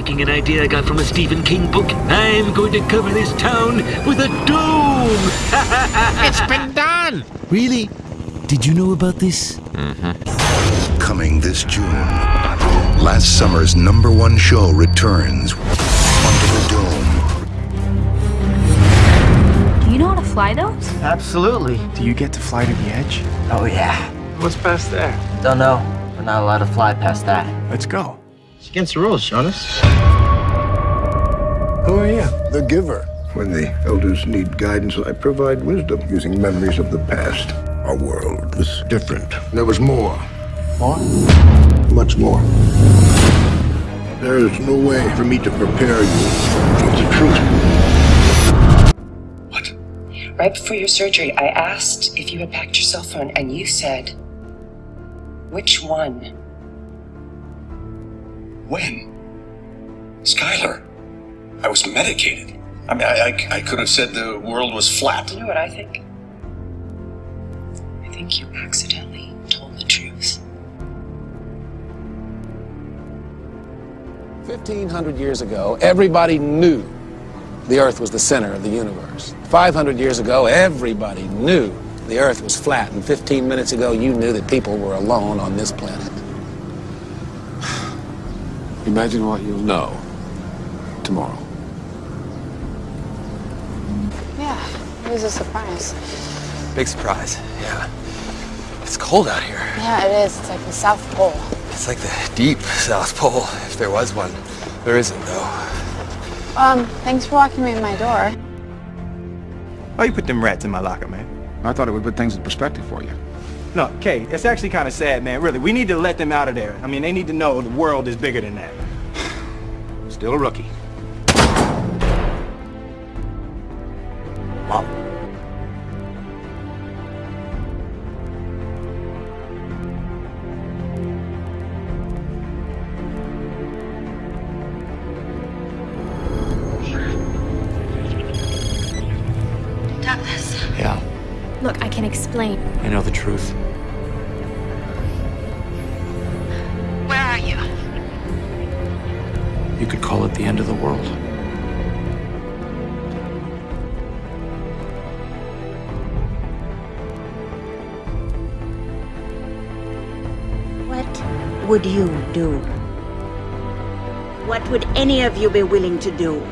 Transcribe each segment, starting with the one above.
taking an idea I got from a Stephen King book. I'm going to cover this town with a dome! it's been done! Really? Did you know about this? Mm-hmm. Coming this June, last summer's number one show returns Under the Dome. Do you know how to fly those? Absolutely. Do you get to fly to the edge? Oh, yeah. What's past there? Don't know. We're not allowed to fly past that. Let's go. It's against the rules, Jonas. Who are you? The giver. When the elders need guidance, I provide wisdom using memories of the past. Our world was different. There was more. More? Much more. There is no way for me to prepare you for the truth. What? Right before your surgery, I asked if you had packed your cell phone, and you said, which one? When? Skylar, I was medicated. I mean, I, I, I could have said the world was flat. You know what I think? I think you accidentally told the truth. 1,500 years ago, everybody knew the Earth was the center of the universe. 500 years ago, everybody knew the Earth was flat. And 15 minutes ago, you knew that people were alone on this planet. Imagine what you'll know tomorrow. Yeah, it was a surprise. Big surprise, yeah. It's cold out here. Yeah, it is. It's like the South Pole. It's like the deep South Pole, if there was one. There isn't, though. Um, thanks for locking me in my door. Why you put them rats in my locker, man? I thought it would put things in perspective for you. No, Kay, it's actually kind of sad, man. Really, we need to let them out of there. I mean, they need to know the world is bigger than that. Still a rookie. Look, I can explain. I know the truth. Where are you? You could call it the end of the world. What would you do? What would any of you be willing to do?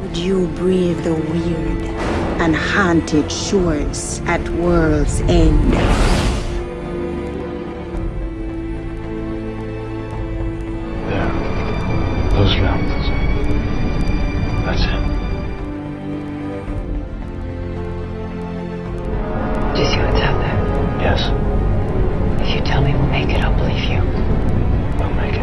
Would you brave the weird and haunted shores at world's end? There. Those mountains. That's it. Do you see what's out there? Yes. If you tell me we'll make it, I'll believe you. We'll make it.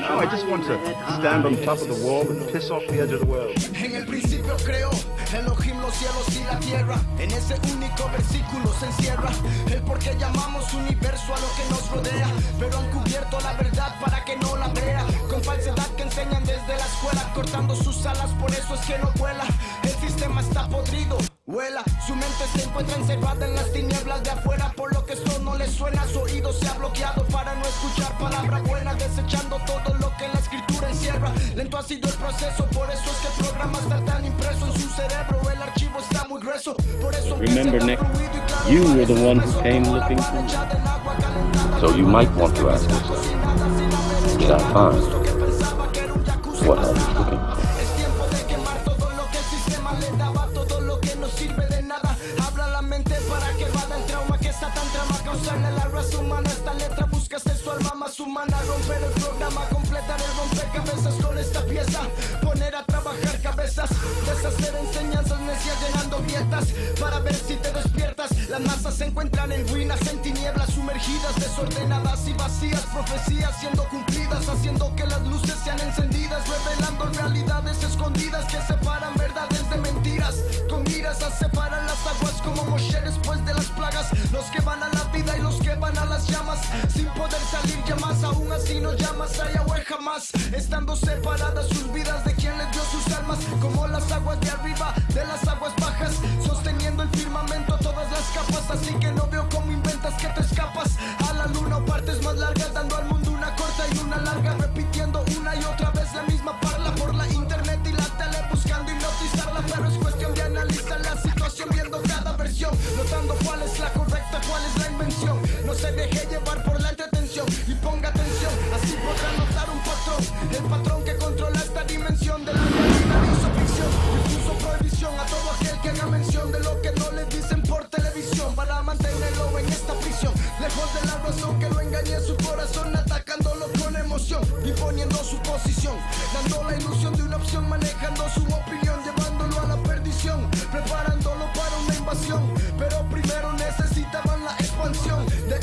No, I just want to stand on top of the wall and piss off the edge of the world. En el principio creó Elohim los cielos y la tierra. En ese único versículo se encierra el por qué llamamos universo a lo que nos rodea. Pero han cubierto la verdad para que no la vea. Con falsedad que enseñan desde la escuela, cortando sus alas, por eso es que no vuela. El sistema está podrido. Vuela, su mente se encuentra encerrada en las tinieblas de afuera, por lo que esto no le suena, su oído se ha bloqueado para no escuchar desechando todo lo que la escritura encierra. Lento ha sido el proceso, por eso es que el programa está tan impreso en su cerebro, el archivo está muy grueso, por eso Remember, Nick, you were the one who came looking for me. So you might want to ask yourself, did I find what I was looking a la raza humana esta letra, buscas en su alma más humana, romper el programa, completar el rompecabezas con esta pieza, poner a trabajar cabezas, deshacer enseñanzas necias llenando grietas, para ver si te despiertas. Las masas se encuentran en ruinas, en tinieblas, sumergidas, desordenadas y vacías, profecías siendo cumplidas, haciendo que las luces sean encendidas, revelando realidades escondidas que separan verdades de mentiras, con miras a separar las aguas como Moshe después de las plagas, los que van a la vida y los que van a las llamas, sin poder salir llamas, aún así no llamas. A Yahweh jamás, estando separadas sus vidas de quien les dio sus almas, como las aguas de arriba, de las aguas bajas, sosteniendo el firmamento todas las capas, así que no veo cómo inventas que te escapas. A la luna o partes más largas, dando al mundo una corta y una larga, repitiendo una y otra vez la misma parla por la internet y la tele, buscando hipnotizarla, pero es cuestión de analizar la situación viendo cada versión, notando cuál es la correcta, cuál es la invención, se deje llevar por la entretención y ponga atención, así podrá notar un patrón, el patrón que controla esta dimensión de la realidad hizo ficción y prohibición a todo aquel que haga mención de lo que no le dicen por televisión para mantenerlo en esta prisión, lejos de la razón que lo engañe en su corazón, atacándolo con emoción y poniendo su posición, dando la ilusión de una opción, manejando su opinión,